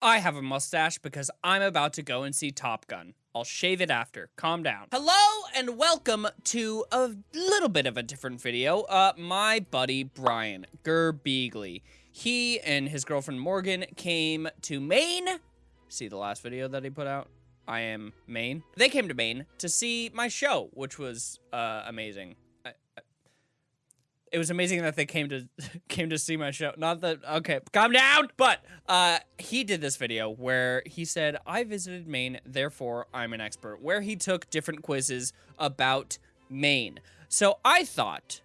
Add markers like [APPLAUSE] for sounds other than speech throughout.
I have a mustache because I'm about to go and see Top Gun. I'll shave it after. Calm down. Hello and welcome to a little bit of a different video. Uh, my buddy Brian Gerbeagley. He and his girlfriend Morgan came to Maine. See the last video that he put out? I am Maine. They came to Maine to see my show, which was uh, amazing it was amazing that they came to [LAUGHS] came to see my show. Not that okay, calm down. But uh, he did this video where he said, "I visited Maine, therefore I'm an expert." Where he took different quizzes about Maine. So I thought,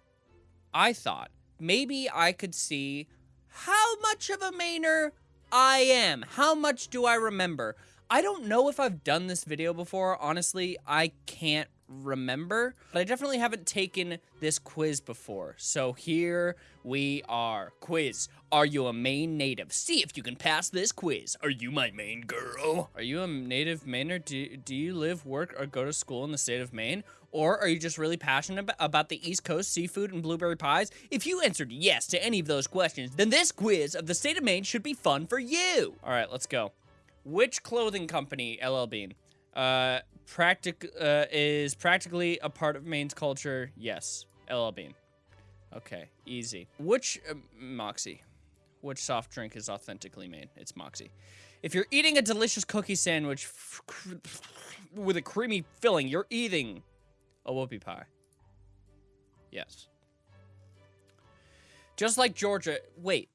I thought maybe I could see how much of a Mainer I am. How much do I remember? I don't know if I've done this video before. Honestly, I can't remember, but I definitely haven't taken this quiz before. So here we are. Quiz. Are you a Maine native? See if you can pass this quiz. Are you my Maine girl? Are you a native Mainer? Do, do you live, work, or go to school in the state of Maine? Or are you just really passionate about the East Coast seafood and blueberry pies? If you answered yes to any of those questions, then this quiz of the state of Maine should be fun for you. All right, let's go. Which clothing company, LL Bean, uh, practic uh, is practically a part of Maine's culture. Yes, LL Bean. Okay, easy. Which uh, Moxie? Which soft drink is authentically Maine? It's Moxie. If you're eating a delicious cookie sandwich with a creamy filling, you're eating a whoopie pie. Yes. Just like Georgia. Wait.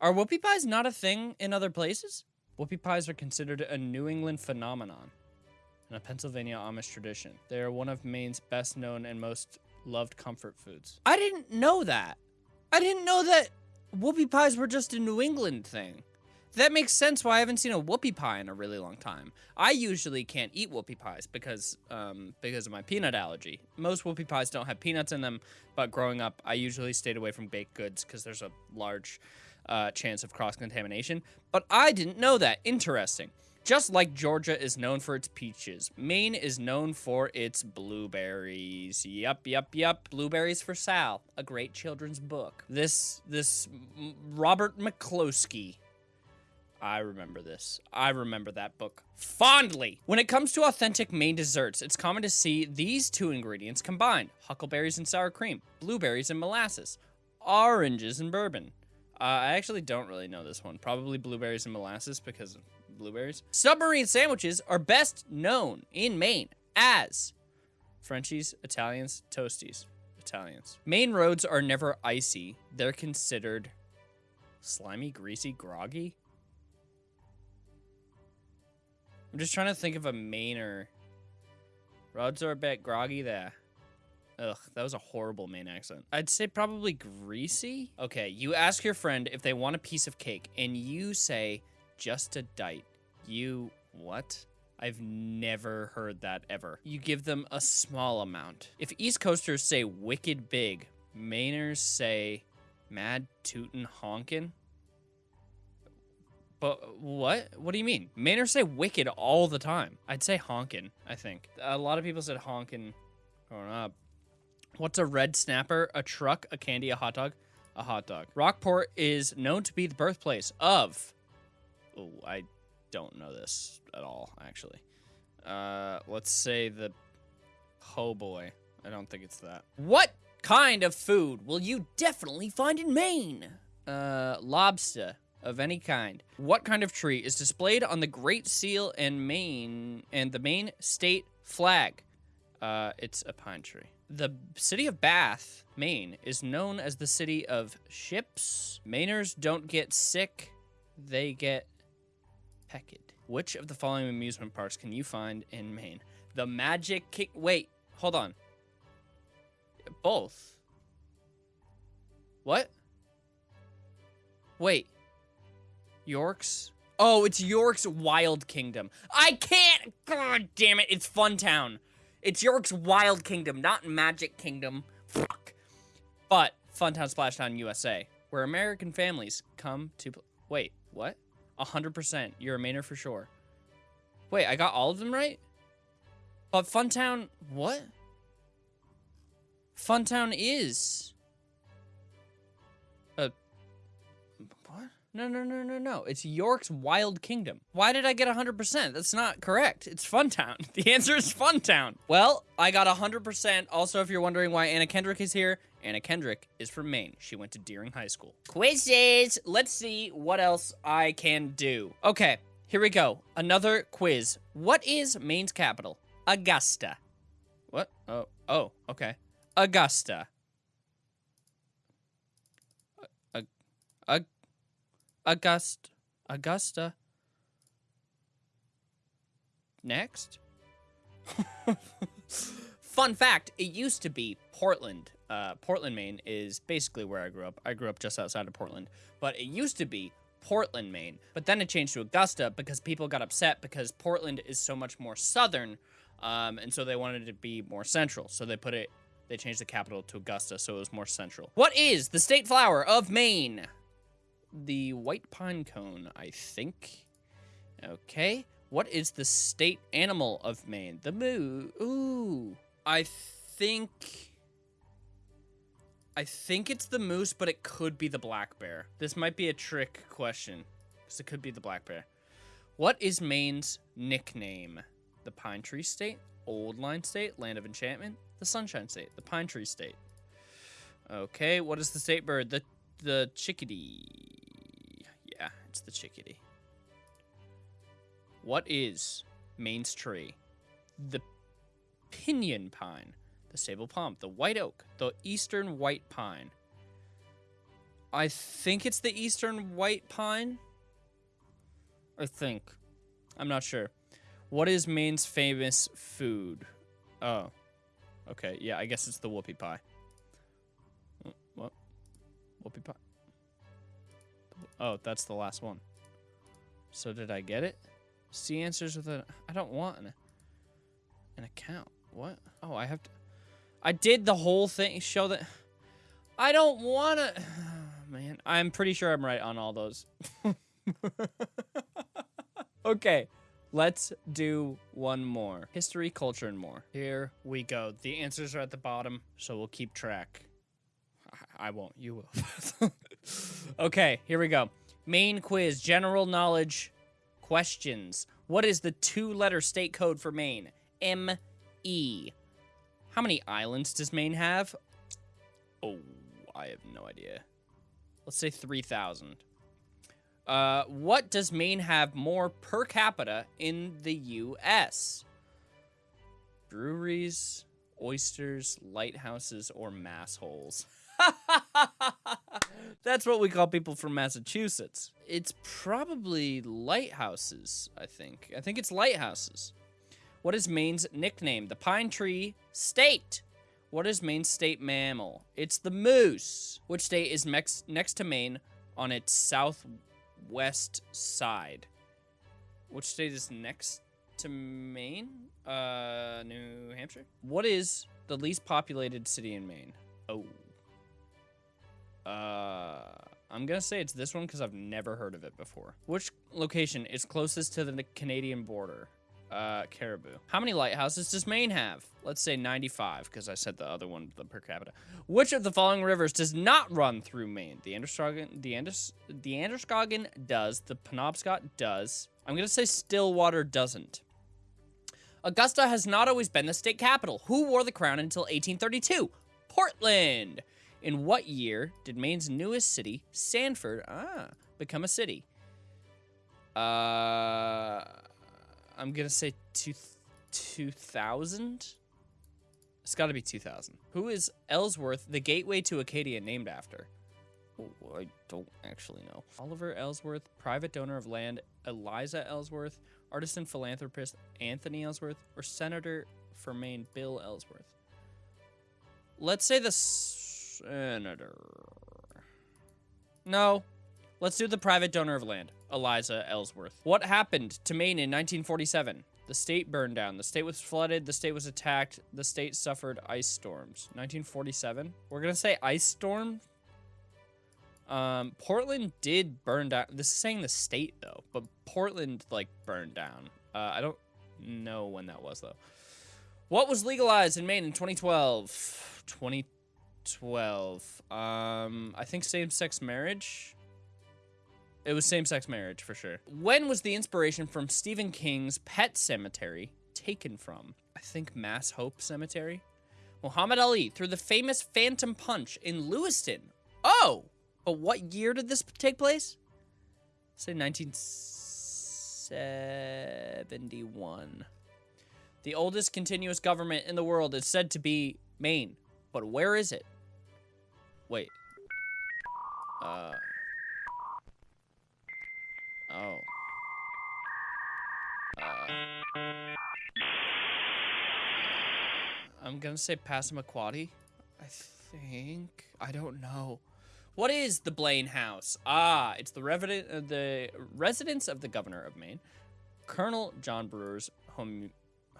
Are whoopie pies not a thing in other places? Whoopie pies are considered a New England phenomenon and a Pennsylvania Amish tradition. They are one of Maine's best known and most loved comfort foods. I didn't know that. I didn't know that whoopie pies were just a New England thing. That makes sense why I haven't seen a whoopie pie in a really long time. I usually can't eat whoopie pies because um, because of my peanut allergy. Most whoopie pies don't have peanuts in them, but growing up, I usually stayed away from baked goods because there's a large uh, chance of cross-contamination, but I didn't know that. Interesting. Just like Georgia is known for its peaches, Maine is known for its blueberries. Yup, yup, yup. Blueberries for Sal, a great children's book. This, this Robert McCloskey. I remember this. I remember that book fondly. When it comes to authentic Maine desserts, it's common to see these two ingredients combined. Huckleberries and sour cream, blueberries and molasses, oranges and bourbon. Uh, I actually don't really know this one. Probably blueberries and molasses because of blueberries. Submarine sandwiches are best known in Maine as Frenchies, Italians, Toasties. Italians. Maine roads are never icy. They're considered slimy, greasy, groggy. I'm just trying to think of a Mainer. Roads are a bit groggy there. Ugh, that was a horrible Maine accent. I'd say probably greasy. Okay, you ask your friend if they want a piece of cake, and you say, just a dite. You, what? I've never heard that ever. You give them a small amount. If East Coasters say wicked big, Mainers say mad tootin' honkin'? But what? What do you mean? Mainers say wicked all the time. I'd say honkin', I think. A lot of people said honkin' growing up. What's a red snapper? A truck, a candy, a hot dog? A hot dog. Rockport is known to be the birthplace of... Oh, I don't know this at all, actually. Uh, let's say the... Oh boy. I don't think it's that. What kind of food will you definitely find in Maine? Uh, lobster of any kind. What kind of tree is displayed on the Great Seal and Maine and the Maine state flag? Uh, it's a pine tree. The city of Bath, Maine, is known as the city of ships. Mainers don't get sick, they get pecked. Which of the following amusement parks can you find in Maine? The Magic King. Wait, hold on. Both. What? Wait. York's? Oh, it's York's Wild Kingdom. I can't. God damn it. It's Funtown. It's York's Wild Kingdom, not Magic Kingdom. Fuck. But Funtown Splashtown USA, where American families come to... Wait, what? A 100%. You're a Mainer for sure. Wait, I got all of them right? But Funtown... What? Funtown is... No, no, no, no, no. It's York's Wild Kingdom. Why did I get 100%? That's not correct. It's Funtown. [LAUGHS] The answer is Funtown. Well, I got 100%. Also, if you're wondering why Anna Kendrick is here, Anna Kendrick is from Maine. She went to Deering High School. Quizzes! Let's see what else I can do. Okay, here we go. Another quiz. What is Maine's capital? Augusta. What? Oh, oh, okay. Augusta. Uh, August, Augusta. Next. [LAUGHS] Fun fact, it used to be Portland. Uh, Portland, Maine is basically where I grew up. I grew up just outside of Portland. But it used to be Portland, Maine. But then it changed to Augusta because people got upset because Portland is so much more southern. Um, and so they wanted it to be more central. So they put it, they changed the capital to Augusta so it was more central. What is the state flower of Maine? The white pine cone, I think. Okay. What is the state animal of Maine? The moo. Ooh. I think... I think it's the moose, but it could be the black bear. This might be a trick question, because it could be the black bear. What is Maine's nickname? The Pine Tree State, Old Line State, Land of Enchantment, the Sunshine State, the Pine Tree State. Okay, what is the state bird? The the chickadee. Yeah, it's the chickadee. What is Maine's tree? The pinyon pine, the sable palm, the white oak, the eastern white pine. I think it's the eastern white pine. I think. I'm not sure. What is Maine's famous food? Oh. Okay, yeah, I guess it's the whoopie pie. Pie. Oh, that's the last one. So did I get it? See answers with a... I don't want an, an account. What? Oh, I have to... I did the whole thing. Show that... I don't want to... [SIGHS] Man, I'm pretty sure I'm right on all those. [LAUGHS] okay. Let's do one more. History, culture, and more. Here we go. The answers are at the bottom, so we'll keep track. I- won't. You will. [LAUGHS] okay, here we go. Maine quiz, general knowledge questions. What is the two-letter state code for Maine? M-E. How many islands does Maine have? Oh, I have no idea. Let's say 3,000. Uh, what does Maine have more per capita in the U.S.? Breweries, oysters, lighthouses, or mass holes? [LAUGHS] [LAUGHS] That's what we call people from Massachusetts. It's probably lighthouses, I think. I think it's lighthouses. What is Maine's nickname? The Pine Tree State. What is Maine's state mammal? It's the moose. Which state is next to Maine on its southwest side? Which state is next to Maine? Uh, New Hampshire? What is the least populated city in Maine? Oh. Uh, I'm gonna say it's this one because I've never heard of it before. Which location is closest to the Canadian border? Uh, Caribou. How many lighthouses does Maine have? Let's say 95, because I said the other one, the per capita. Which of the following rivers does not run through Maine? The Androscoggin, the, Andros, the Androscoggin does. The Penobscot does. I'm gonna say Stillwater doesn't. Augusta has not always been the state capital. Who wore the crown until 1832? Portland. In what year did Maine's newest city, Sanford, ah, become a city? Uh, I'm gonna say two, 2000? It's gotta be 2000. Who is Ellsworth, the gateway to Acadia, named after? Oh, I don't actually know. Oliver Ellsworth, private donor of land, Eliza Ellsworth, artisan philanthropist Anthony Ellsworth, or Senator for Maine Bill Ellsworth? Let's say the senator. No. Let's do the private donor of land, Eliza Ellsworth. What happened to Maine in 1947? The state burned down. The state was flooded. The state was attacked. The state suffered ice storms. 1947? We're going to say ice storm. Um, Portland did burn down. This is saying the state, though. But Portland, like, burned down. Uh, I don't know when that was, though. What was legalized in Maine in 2012? 2012. Um, I think same-sex marriage. It was same-sex marriage for sure. When was the inspiration from Stephen King's Pet Sematary taken from? I think Mass Hope Cemetery. Muhammad Ali threw the famous Phantom Punch in Lewiston. Oh, but what year did this take place? Say 1971. The oldest continuous government in the world is said to be Maine, but where is it? Wait. Uh. Oh. Uh. I'm gonna say Passamaquoddy. I think. I don't know. What is the Blaine House? Ah, it's the, resident, uh, the residence of the governor of Maine, Colonel John Brewer's home,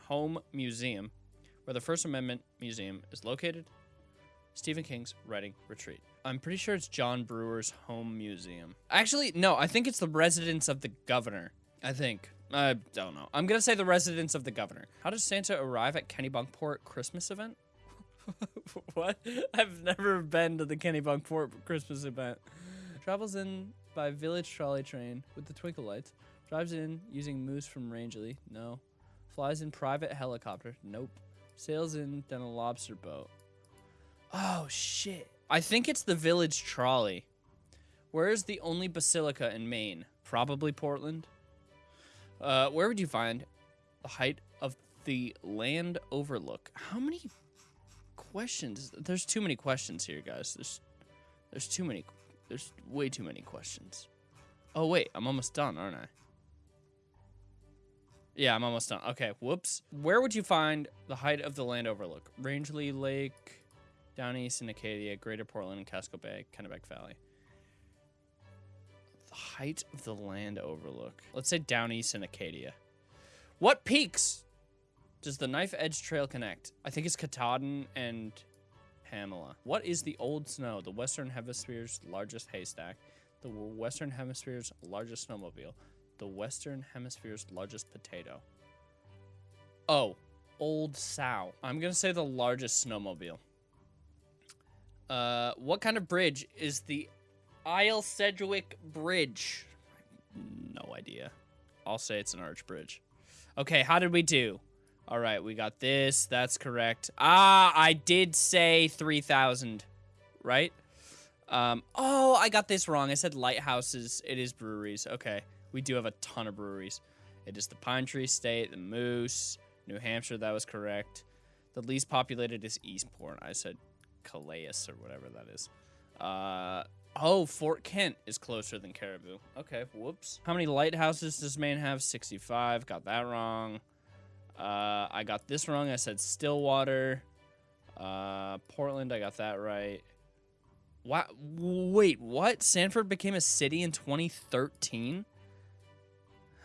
home museum, where the First Amendment Museum is located. Stephen King's writing retreat. I'm pretty sure it's John Brewer's home museum. Actually, no, I think it's the residence of the governor. I think. I don't know. I'm gonna say the residence of the governor. How does Santa arrive at Kennebunkport Christmas event? [LAUGHS] what? I've never been to the Kennebunkport Christmas event. Travels in by village trolley train with the twinkle lights. Drives in using moose from Rangeley. No. Flies in private helicopter. Nope. Sails in then a lobster boat. Oh shit. I think it's the village trolley. Where is the only basilica in Maine? Probably Portland. Uh, where would you find the height of the land overlook? How many questions? There's too many questions here, guys. There's there's too many. There's way too many questions. Oh wait, I'm almost done, aren't I? Yeah, I'm almost done. Okay, whoops. Where would you find the height of the land overlook? Rangeley Lake, down east in Acadia, Greater Portland, and Casco Bay, Kennebec Valley. The height of the land overlook. Let's say down east in Acadia. What peaks does the Knife Edge Trail connect? I think it's Katahdin and Pamola. What is the old snow? The Western Hemisphere's largest haystack. The Western Hemisphere's largest snowmobile. The Western Hemisphere's largest potato. Oh, Old Sow. I'm going to say the largest snowmobile. Uh, what kind of bridge is the Isle Sedgwick Bridge? No idea. I'll say it's an arch bridge. Okay, how did we do? All right, we got this. That's correct. Ah, I did say 3,000, right? Um, oh, I got this wrong. I said lighthouses. It is breweries. Okay, we do have a ton of breweries. It is the Pine Tree State, the Moose, New Hampshire. That was correct. The least populated is Eastport. I said Calais or whatever that is. Uh, oh, Fort Kent is closer than Caribou. Okay, whoops. How many lighthouses does Maine have? 65. Got that wrong. Uh, I got this wrong. I said Stillwater. Uh, Portland, I got that right. What? Wait, what? Sanford became a city in 2013?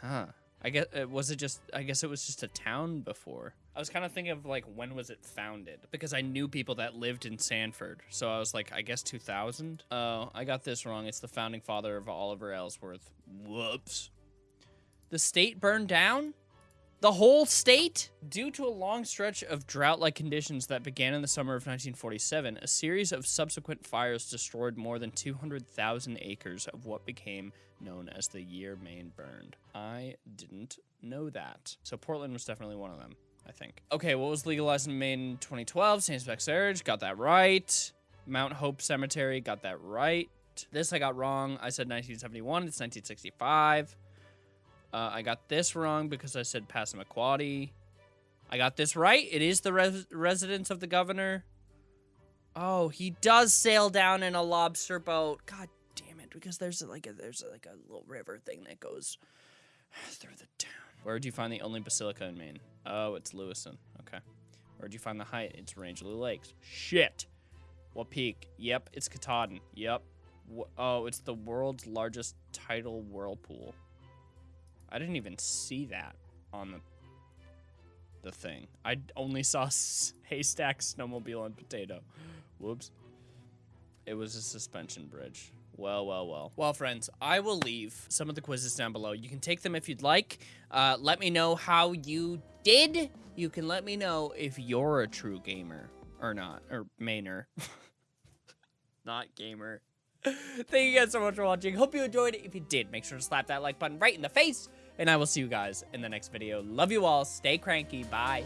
Huh. I guess uh, was it just I guess it was just a town before. I was kind of thinking of like when was it founded because I knew people that lived in Sanford. So I was like I guess 2000. Oh, I got this wrong. It's the founding father of Oliver Ellsworth. Whoops. The state burned down? The whole state? Due to a long stretch of drought-like conditions that began in the summer of 1947, a series of subsequent fires destroyed more than 200,000 acres of what became known as the year Maine burned. I didn't know that. So Portland was definitely one of them, I think. Okay, what was legalized in Maine in 2012? Same-sex marriage, got that right. Mount Hope Cemetery, got that right. This I got wrong. I said 1971, it's 1965. Uh, I got this wrong because I said Passamaquoddy. I got this right. It is the res residence of the governor. Oh, he does sail down in a lobster boat. God damn it! Because there's like a there's like a little river thing that goes [SIGHS] through the town. Where do you find the only basilica in Maine? Oh, it's Lewiston. Okay. Where do you find the height? It's Rangeley Lakes. Shit. What peak? Yep, it's Katahdin. Yep. oh, it's the world's largest tidal whirlpool. I didn't even see that on the the thing. I only saw haystack, snowmobile, and potato. Whoops. It was a suspension bridge. Well, well, well. Well, friends, I will leave some of the quizzes down below. You can take them if you'd like. Uh, let me know how you did. You can let me know if you're a true gamer or not, or mainer. [LAUGHS] not gamer. [LAUGHS] Thank you guys so much for watching. Hope you enjoyed it. If you did, make sure to slap that like button right in the face. And I will see you guys in the next video. Love you all. Stay cranky. Bye.